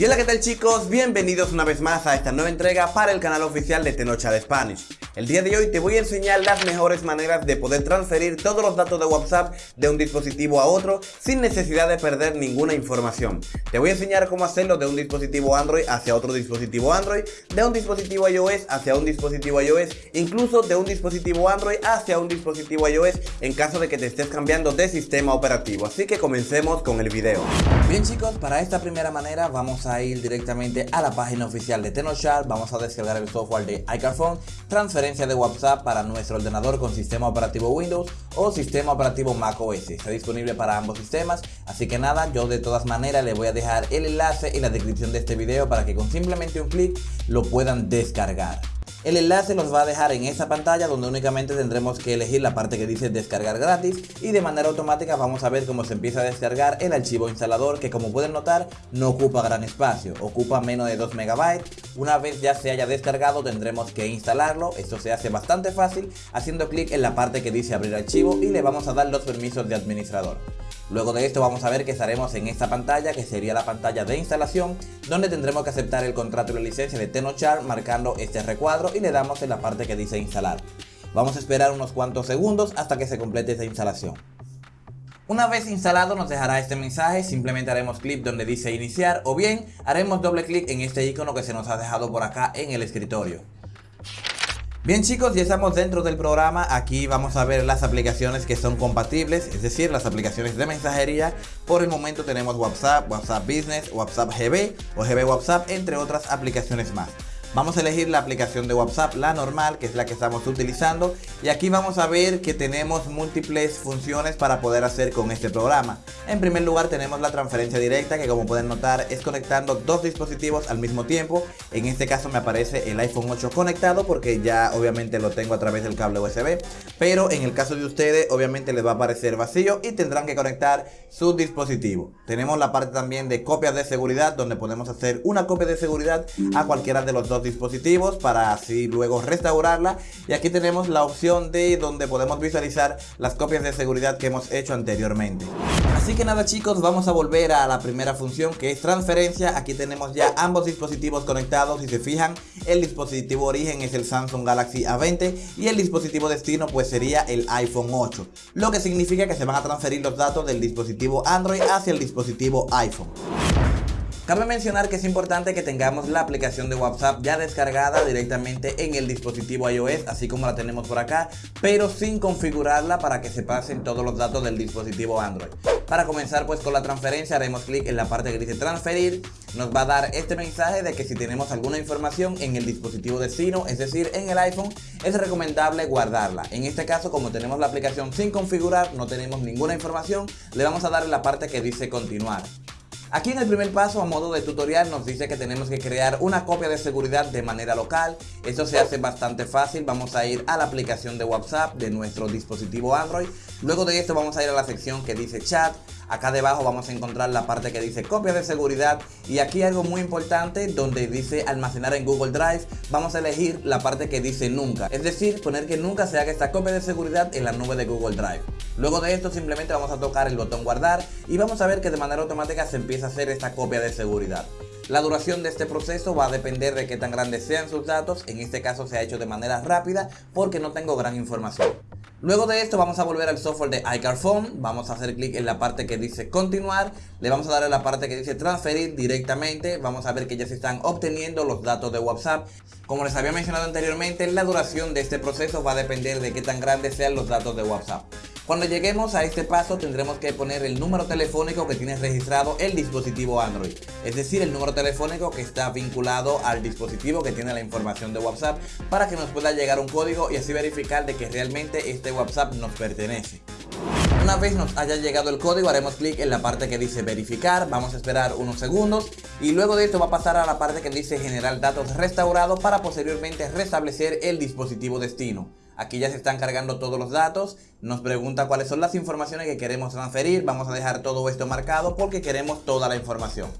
Y hola qué tal chicos, bienvenidos una vez más a esta nueva entrega para el canal oficial de Tenocha de Spanish. El día de hoy te voy a enseñar las mejores maneras de poder transferir todos los datos de WhatsApp de un dispositivo a otro sin necesidad de perder ninguna información. Te voy a enseñar cómo hacerlo de un dispositivo Android hacia otro dispositivo Android, de un dispositivo iOS hacia un dispositivo iOS, incluso de un dispositivo Android hacia un dispositivo iOS en caso de que te estés cambiando de sistema operativo. Así que comencemos con el video. Bien chicos, para esta primera manera vamos a ir directamente a la página oficial de Tenochar, vamos a descargar el software de iCarphone, transferencia de WhatsApp para nuestro ordenador con sistema operativo Windows o sistema operativo macOS. Está disponible para ambos sistemas, así que nada, yo de todas maneras les voy a dejar el enlace en la descripción de este video para que con simplemente un clic lo puedan descargar. El enlace los va a dejar en esa pantalla donde únicamente tendremos que elegir la parte que dice descargar gratis y de manera automática vamos a ver cómo se empieza a descargar el archivo instalador que como pueden notar no ocupa gran espacio, ocupa menos de 2 MB. Una vez ya se haya descargado tendremos que instalarlo, esto se hace bastante fácil haciendo clic en la parte que dice abrir archivo y le vamos a dar los permisos de administrador. Luego de esto vamos a ver que estaremos en esta pantalla que sería la pantalla de instalación donde tendremos que aceptar el contrato y la licencia de Tenochar marcando este recuadro y le damos en la parte que dice instalar. Vamos a esperar unos cuantos segundos hasta que se complete esta instalación. Una vez instalado nos dejará este mensaje, simplemente haremos clic donde dice iniciar o bien haremos doble clic en este icono que se nos ha dejado por acá en el escritorio. Bien chicos, ya estamos dentro del programa, aquí vamos a ver las aplicaciones que son compatibles, es decir, las aplicaciones de mensajería. Por el momento tenemos WhatsApp, WhatsApp Business, WhatsApp GB o GB WhatsApp, entre otras aplicaciones más. Vamos a elegir la aplicación de WhatsApp, la normal, que es la que estamos utilizando. Y aquí vamos a ver que tenemos múltiples funciones para poder hacer con este programa. En primer lugar tenemos la transferencia directa, que como pueden notar es conectando dos dispositivos al mismo tiempo. En este caso me aparece el iPhone 8 conectado porque ya obviamente lo tengo a través del cable USB. Pero en el caso de ustedes obviamente les va a aparecer vacío y tendrán que conectar su dispositivo. Tenemos la parte también de copias de seguridad donde podemos hacer una copia de seguridad a cualquiera de los dos dispositivos para así luego restaurarla. Y aquí tenemos la opción de donde podemos visualizar las copias de seguridad que hemos hecho anteriormente. Así que nada chicos vamos a volver a la primera función que es transferencia. Aquí tenemos ya ambos dispositivos conectados si se fijan. El dispositivo origen es el Samsung Galaxy A20 y el dispositivo destino pues sería el iPhone 8 lo que significa que se van a transferir los datos del dispositivo Android hacia el dispositivo iPhone Cabe mencionar que es importante que tengamos la aplicación de WhatsApp ya descargada directamente en el dispositivo iOS, así como la tenemos por acá, pero sin configurarla para que se pasen todos los datos del dispositivo Android. Para comenzar pues con la transferencia haremos clic en la parte que dice transferir, nos va a dar este mensaje de que si tenemos alguna información en el dispositivo destino, es decir en el iPhone, es recomendable guardarla. En este caso como tenemos la aplicación sin configurar, no tenemos ninguna información, le vamos a dar en la parte que dice continuar. Aquí en el primer paso a modo de tutorial nos dice que tenemos que crear una copia de seguridad de manera local. Esto se hace bastante fácil, vamos a ir a la aplicación de WhatsApp de nuestro dispositivo Android. Luego de esto vamos a ir a la sección que dice chat. Acá debajo vamos a encontrar la parte que dice copia de seguridad y aquí algo muy importante donde dice almacenar en Google Drive. Vamos a elegir la parte que dice nunca, es decir, poner que nunca se haga esta copia de seguridad en la nube de Google Drive. Luego de esto simplemente vamos a tocar el botón guardar y vamos a ver que de manera automática se empieza a hacer esta copia de seguridad. La duración de este proceso va a depender de qué tan grandes sean sus datos, en este caso se ha hecho de manera rápida porque no tengo gran información. Luego de esto vamos a volver al software de iCarphone, vamos a hacer clic en la parte que dice continuar, le vamos a dar en la parte que dice transferir directamente, vamos a ver que ya se están obteniendo los datos de WhatsApp. Como les había mencionado anteriormente, la duración de este proceso va a depender de qué tan grandes sean los datos de WhatsApp. Cuando lleguemos a este paso tendremos que poner el número telefónico que tiene registrado el dispositivo Android, es decir, el número telefónico que está vinculado al dispositivo que tiene la información de WhatsApp para que nos pueda llegar un código y así verificar de que realmente este WhatsApp nos pertenece. Una vez nos haya llegado el código haremos clic en la parte que dice verificar, vamos a esperar unos segundos y luego de esto va a pasar a la parte que dice generar datos restaurados para posteriormente restablecer el dispositivo destino. Aquí ya se están cargando todos los datos. Nos pregunta cuáles son las informaciones que queremos transferir. Vamos a dejar todo esto marcado porque queremos toda la información.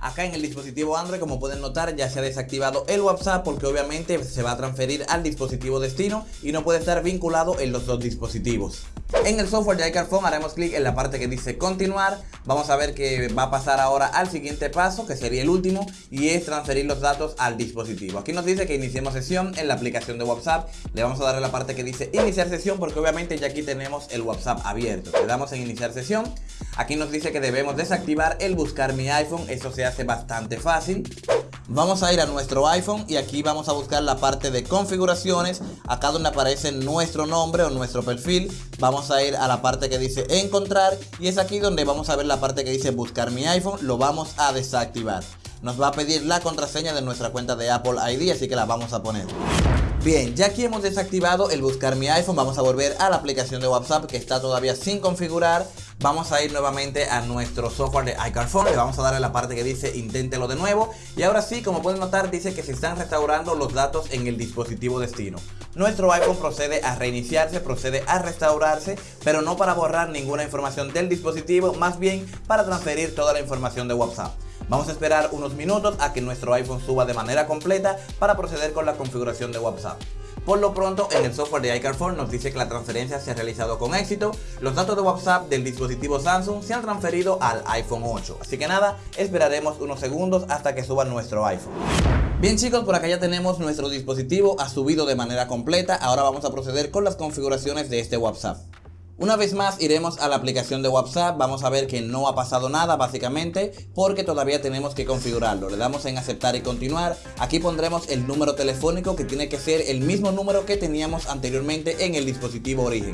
Acá en el dispositivo Android, como pueden notar, ya se ha desactivado el WhatsApp porque obviamente se va a transferir al dispositivo destino y no puede estar vinculado en los dos dispositivos. En el software de iCarphone haremos clic en la parte que dice continuar. Vamos a ver que va a pasar ahora al siguiente paso, que sería el último, y es transferir los datos al dispositivo. Aquí nos dice que iniciemos sesión en la aplicación de WhatsApp. Le vamos a dar a la parte que dice iniciar sesión porque obviamente ya aquí tenemos el WhatsApp abierto. Le damos en iniciar sesión. Aquí nos dice que debemos desactivar el buscar mi iPhone. Eso se hace bastante fácil. Vamos a ir a nuestro iPhone y aquí vamos a buscar la parte de configuraciones. Acá donde aparece nuestro nombre o nuestro perfil. Vamos a ir a la parte que dice encontrar y es aquí donde vamos a ver la parte que dice buscar mi iPhone. Lo vamos a desactivar. Nos va a pedir la contraseña de nuestra cuenta de Apple ID, así que la vamos a poner. Bien, ya aquí hemos desactivado el buscar mi iPhone, vamos a volver a la aplicación de WhatsApp que está todavía sin configurar. Vamos a ir nuevamente a nuestro software de iCarphone, le vamos a dar a la parte que dice inténtelo de nuevo. Y ahora sí, como pueden notar, dice que se están restaurando los datos en el dispositivo destino. Nuestro iPhone procede a reiniciarse, procede a restaurarse, pero no para borrar ninguna información del dispositivo, más bien para transferir toda la información de WhatsApp. Vamos a esperar unos minutos a que nuestro iPhone suba de manera completa para proceder con la configuración de WhatsApp. Por lo pronto, en el software de iCarphone nos dice que la transferencia se ha realizado con éxito. Los datos de WhatsApp del dispositivo Samsung se han transferido al iPhone 8. Así que nada, esperaremos unos segundos hasta que suba nuestro iPhone. Bien chicos, por acá ya tenemos nuestro dispositivo, ha subido de manera completa. Ahora vamos a proceder con las configuraciones de este WhatsApp. Una vez más iremos a la aplicación de WhatsApp, vamos a ver que no ha pasado nada básicamente porque todavía tenemos que configurarlo. Le damos en aceptar y continuar, aquí pondremos el número telefónico que tiene que ser el mismo número que teníamos anteriormente en el dispositivo origen.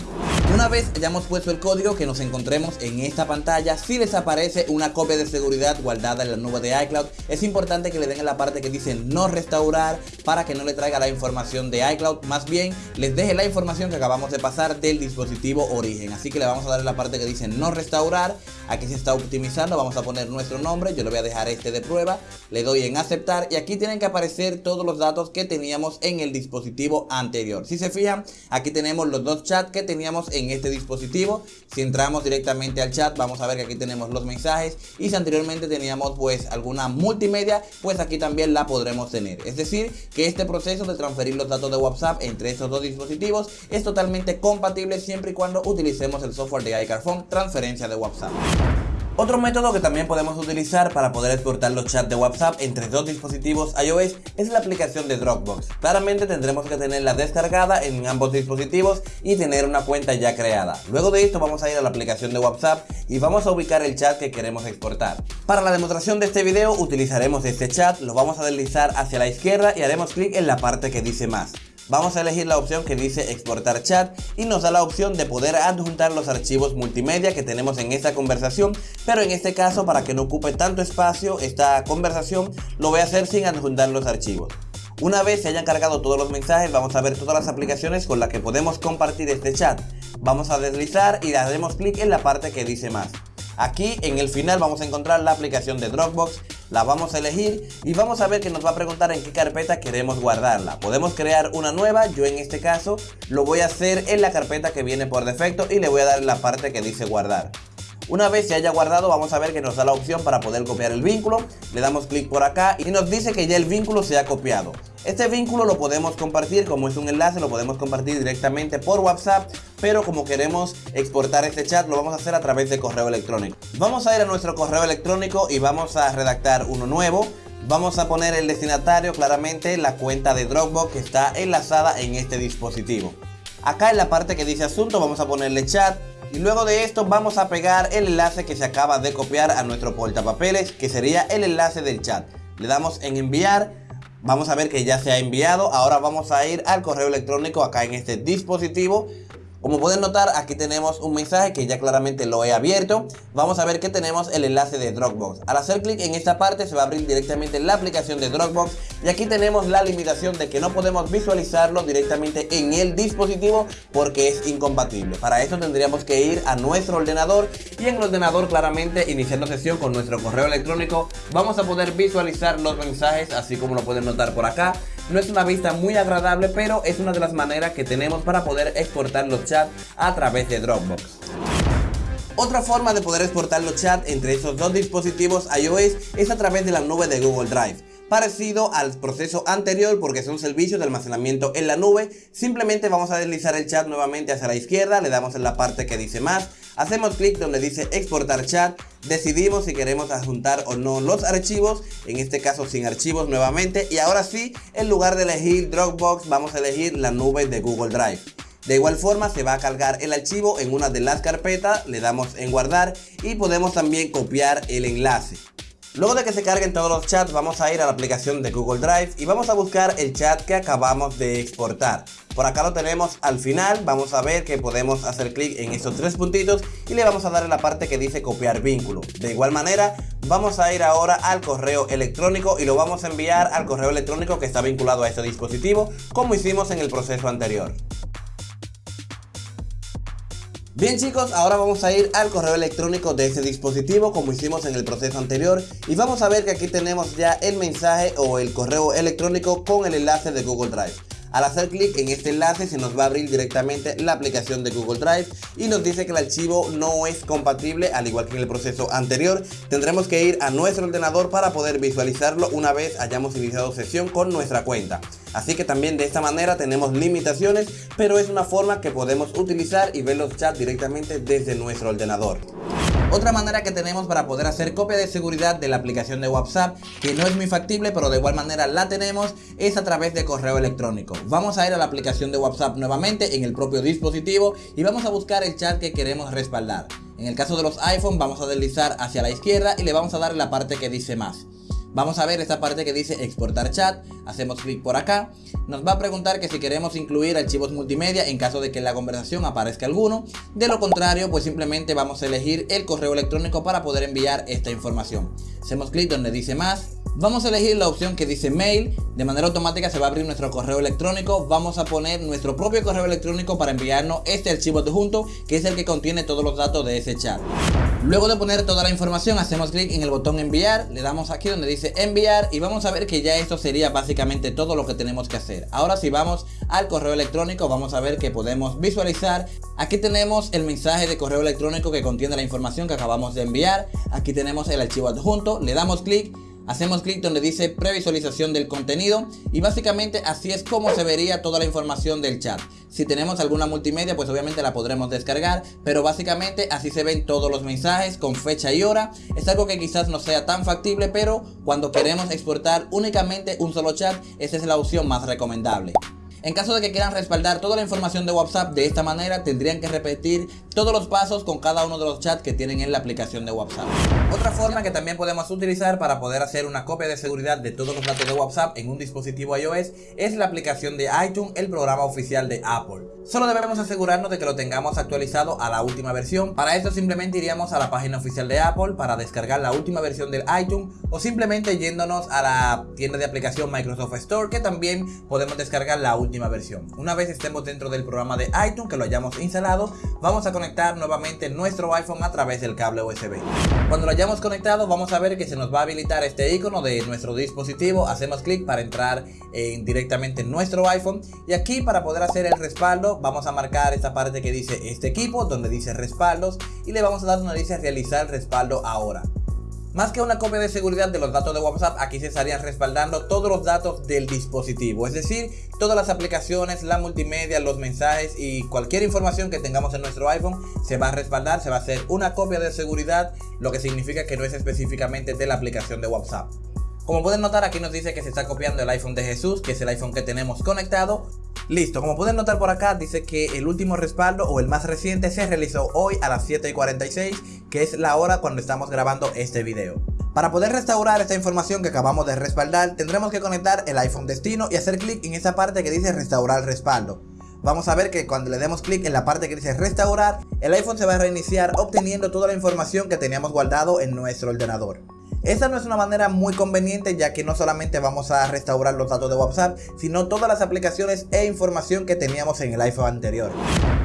Una vez hayamos puesto el código que nos encontremos en esta pantalla, si les aparece una copia de seguridad guardada en la nube de iCloud, es importante que le den en la parte que dice no restaurar para que no le traiga la información de iCloud, más bien les deje la información que acabamos de pasar del dispositivo origen. Así que le vamos a dar la parte que dice no restaurar. Aquí se está optimizando. Vamos a poner nuestro nombre. Yo le voy a dejar este de prueba. Le doy en aceptar. Y aquí tienen que aparecer todos los datos que teníamos en el dispositivo anterior. Si se fijan, aquí tenemos los dos chats que teníamos en este dispositivo. Si entramos directamente al chat, vamos a ver que aquí tenemos los mensajes. Y si anteriormente teníamos pues alguna multimedia, pues aquí también la podremos tener. Es decir, que este proceso de transferir los datos de WhatsApp entre estos dos dispositivos es totalmente compatible siempre y cuando utilicemos el software de iCarphone transferencia de WhatsApp. Otro método que también podemos utilizar para poder exportar los chats de WhatsApp entre dos dispositivos iOS es la aplicación de Dropbox. Claramente tendremos que tenerla descargada en ambos dispositivos y tener una cuenta ya creada. Luego de esto vamos a ir a la aplicación de WhatsApp y vamos a ubicar el chat que queremos exportar. Para la demostración de este video utilizaremos este chat, lo vamos a deslizar hacia la izquierda y haremos clic en la parte que dice más vamos a elegir la opción que dice exportar chat y nos da la opción de poder adjuntar los archivos multimedia que tenemos en esta conversación, pero en este caso para que no ocupe tanto espacio esta conversación lo voy a hacer sin adjuntar los archivos. Una vez se hayan cargado todos los mensajes vamos a ver todas las aplicaciones con las que podemos compartir este chat. Vamos a deslizar y daremos clic en la parte que dice más. Aquí en el final vamos a encontrar la aplicación de Dropbox, la vamos a elegir y vamos a ver que nos va a preguntar en qué carpeta queremos guardarla. Podemos crear una nueva, yo en este caso lo voy a hacer en la carpeta que viene por defecto y le voy a dar la parte que dice guardar. Una vez se haya guardado vamos a ver que nos da la opción para poder copiar el vínculo. Le damos clic por acá y nos dice que ya el vínculo se ha copiado. Este vínculo lo podemos compartir, como es un enlace, lo podemos compartir directamente por WhatsApp, pero como queremos exportar este chat, lo vamos a hacer a través de correo electrónico. Vamos a ir a nuestro correo electrónico y vamos a redactar uno nuevo. Vamos a poner el destinatario, claramente la cuenta de Dropbox que está enlazada en este dispositivo. Acá en la parte que dice asunto vamos a ponerle chat, y luego de esto vamos a pegar el enlace que se acaba de copiar a nuestro portapapeles, que sería el enlace del chat. Le damos en enviar, vamos a ver que ya se ha enviado. Ahora vamos a ir al correo electrónico acá en este dispositivo. Como pueden notar, aquí tenemos un mensaje que ya claramente lo he abierto. Vamos a ver que tenemos el enlace de Dropbox. Al hacer clic en esta parte se va a abrir directamente la aplicación de Dropbox. Y aquí tenemos la limitación de que no podemos visualizarlo directamente en el dispositivo porque es incompatible. Para eso tendríamos que ir a nuestro ordenador y en el ordenador claramente iniciando sesión con nuestro correo electrónico vamos a poder visualizar los mensajes así como lo pueden notar por acá. No es una vista muy agradable, pero es una de las maneras que tenemos para poder exportar los chats a través de Dropbox. Otra forma de poder exportar los chats entre esos dos dispositivos iOS es a través de la nube de Google Drive. parecido al proceso anterior porque son servicios de almacenamiento en la nube. Simplemente vamos a deslizar el chat nuevamente hacia la izquierda, le damos en la parte que dice más, hacemos clic donde dice exportar chat, decidimos si queremos adjuntar o no los archivos, en este caso sin archivos nuevamente y ahora sí, en lugar de elegir Dropbox vamos a elegir la nube de Google Drive. De igual forma se va a cargar el archivo en una de las carpetas, le damos en guardar y podemos también copiar el enlace. Luego de que se carguen todos los chats vamos a ir a la aplicación de Google Drive y vamos a buscar el chat que acabamos de exportar. Por acá lo tenemos al final, vamos a ver que podemos hacer clic en estos tres puntitos y le vamos a dar en la parte que dice copiar vínculo. De igual manera vamos a ir ahora al correo electrónico y lo vamos a enviar al correo electrónico que está vinculado a este dispositivo como hicimos en el proceso anterior. Bien chicos, ahora vamos a ir al correo electrónico de ese dispositivo como hicimos en el proceso anterior y vamos a ver que aquí tenemos ya el mensaje o el correo electrónico con el enlace de Google Drive. Al hacer clic en este enlace se nos va a abrir directamente la aplicación de Google Drive y nos dice que el archivo no es compatible al igual que en el proceso anterior. Tendremos que ir a nuestro ordenador para poder visualizarlo una vez hayamos iniciado sesión con nuestra cuenta. Así que también de esta manera tenemos limitaciones, pero es una forma que podemos utilizar y ver los chats directamente desde nuestro ordenador. Otra manera que tenemos para poder hacer copia de seguridad de la aplicación de WhatsApp, que no es muy factible pero de igual manera la tenemos, es a través de correo electrónico. Vamos a ir a la aplicación de WhatsApp nuevamente en el propio dispositivo y vamos a buscar el chat que queremos respaldar. En el caso de los iPhone vamos a deslizar hacia la izquierda y le vamos a dar la parte que dice más. Vamos a ver esta parte que dice exportar chat, hacemos clic por acá, nos va a preguntar que si queremos incluir archivos multimedia en caso de que en la conversación aparezca alguno, de lo contrario pues simplemente vamos a elegir el correo electrónico para poder enviar esta información. Hacemos clic donde dice más, Vamos a elegir la opción que dice mail, de manera automática se va a abrir nuestro correo electrónico, vamos a poner nuestro propio correo electrónico para enviarnos este archivo adjunto que es el que contiene todos los datos de ese chat. Luego de poner toda la información hacemos clic en el botón enviar, le damos aquí donde dice enviar y vamos a ver que ya esto sería básicamente todo lo que tenemos que hacer. Ahora si vamos al correo electrónico. Vamos a ver que podemos visualizar, aquí tenemos el mensaje de correo electrónico que contiene la información que acabamos de enviar, aquí tenemos el archivo adjunto, le damos clic Hacemos clic donde dice previsualización del contenido y básicamente así es como se vería toda la información del chat. Si tenemos alguna multimedia pues obviamente la podremos descargar, pero básicamente así se ven todos los mensajes con fecha y hora. Es algo que quizás no sea tan factible, pero cuando queremos exportar únicamente un solo chat, esa es la opción más recomendable. En caso de que quieran respaldar toda la información de WhatsApp de esta manera, tendrían que repetir todos los pasos con cada uno de los chats que tienen en la aplicación de WhatsApp. Otra forma que también podemos utilizar para poder hacer una copia de seguridad de todos los datos de WhatsApp en un dispositivo iOS es la aplicación de iTunes, el programa oficial de Apple. Solo debemos asegurarnos de que lo tengamos actualizado a la última versión. Para esto simplemente iríamos a la página oficial de Apple para descargar la última versión del iTunes o simplemente yéndonos a la tienda de aplicación Microsoft Store que también podemos descargar la última versión. Una vez estemos dentro del programa de iTunes que lo hayamos instalado, vamos a conectar nuevamente nuestro iPhone a través del cable USB. Cuando lo hayamos conectado vamos a ver que se nos va a habilitar este icono de nuestro dispositivo, hacemos clic para entrar en, directamente en nuestro iPhone y aquí para poder hacer el respaldo vamos a marcar esta parte que dice este equipo donde dice respaldos y le vamos a dar donde dice realizar respaldo ahora. Más que una copia de seguridad de los datos de WhatsApp, aquí se estarían respaldando todos los datos del dispositivo, es decir, todas las aplicaciones, la multimedia, los mensajes y cualquier información que tengamos en nuestro iPhone se va a respaldar, se va a hacer una copia de seguridad, lo que significa que no es específicamente de la aplicación de WhatsApp. Como pueden notar aquí nos dice que se está copiando el iPhone de Jesús, que es el iPhone que tenemos conectado. Listo, como pueden notar por acá dice que el último respaldo o el más reciente se realizó hoy a las 7.46 que es la hora cuando estamos grabando este video. Para poder restaurar esta información que acabamos de respaldar tendremos que conectar el iPhone destino y hacer clic en esa parte que dice restaurar respaldo. Vamos a ver que cuando le demos clic en la parte que dice restaurar, el iPhone se va a reiniciar obteniendo toda la información que teníamos guardado en nuestro ordenador. Esta no es una manera muy conveniente ya que no solamente vamos a restaurar los datos de WhatsApp, sino todas las aplicaciones e información que teníamos en el iPhone anterior.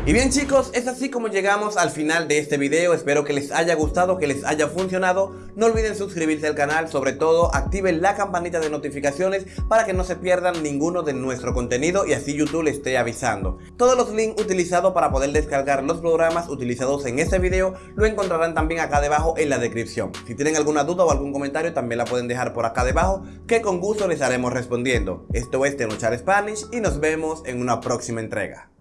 Y bien chicos, es así como llegamos al final de este video, espero que les haya gustado, que les haya funcionado, no olviden suscribirse al canal, sobre todo activen la campanita de notificaciones para que no se pierdan ninguno de nuestro contenido y así YouTube les esté avisando. Todos los links utilizados para poder descargar los programas utilizados en este video lo encontrarán también acá debajo en la descripción. Si tienen alguna duda o algún algún comentario también la pueden dejar por acá debajo que con gusto les estaremos respondiendo. Esto es Tenochar Spanish y nos vemos en una próxima entrega.